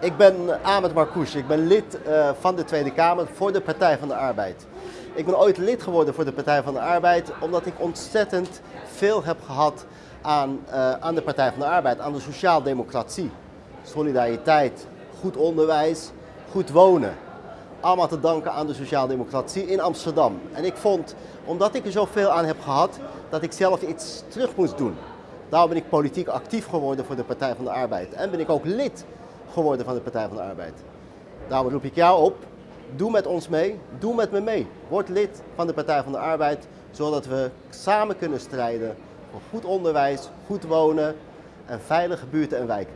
Ik ben Ahmed Marcouch, ik ben lid uh, van de Tweede Kamer voor de Partij van de Arbeid. Ik ben ooit lid geworden voor de Partij van de Arbeid omdat ik ontzettend veel heb gehad aan, uh, aan de Partij van de Arbeid, aan de sociaaldemocratie. Solidariteit, goed onderwijs, goed wonen. Allemaal te danken aan de sociaaldemocratie in Amsterdam. En ik vond, omdat ik er zoveel aan heb gehad, dat ik zelf iets terug moest doen. Daarom ben ik politiek actief geworden voor de Partij van de Arbeid. En ben ik ook lid geworden van de Partij van de Arbeid. Daarom roep ik jou op, doe met ons mee, doe met me mee. Word lid van de Partij van de Arbeid, zodat we samen kunnen strijden voor goed onderwijs, goed wonen en veilige buurten en wijken.